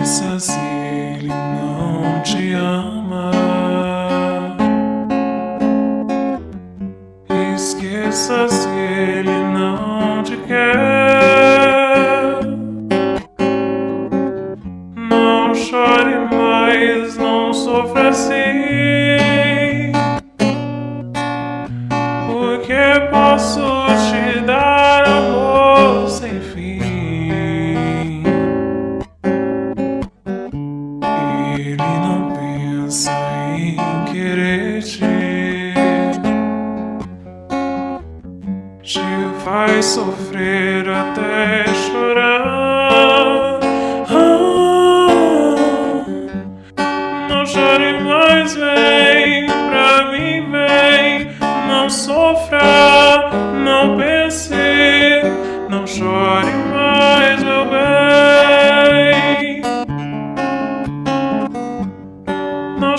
Esqueça se ele não te ama. Esqueça se ele não te quer. Não chore mais, não sofra assim. Porque posso Ele não pensa em querer te, te faz sofrer até chorar.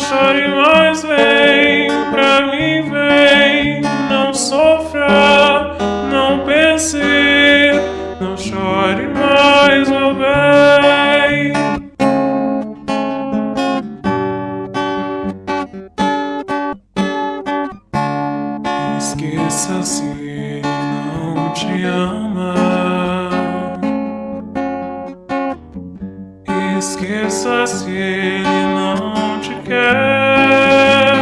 Chore mais, vem pra mim, vem. Não sofra, não pense, não chore mais, meu bem. Esqueça se ele não te ama. Esqueça se ele quer.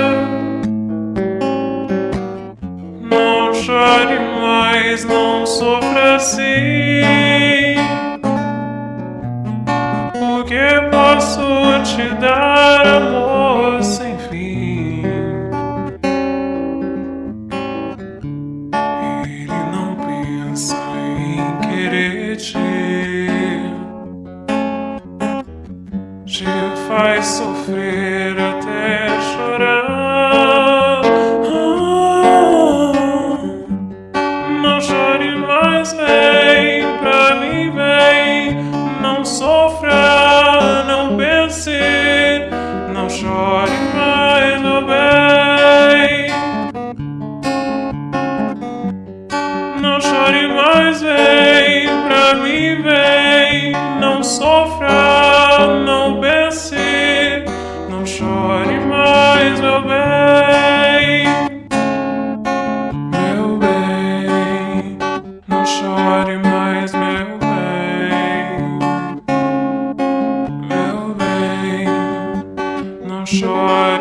Não chore mais, não sofra assim. Porque posso te dar amor sem fim. Ele não pensa em querer te, te faz sofrer Vem, pra mim vem. Não sofra, não pense, não chore mais, meu bem. Não chore mais, vem, pra mim vem. Não sofra, não pense, não chore mais, meu bem. shine.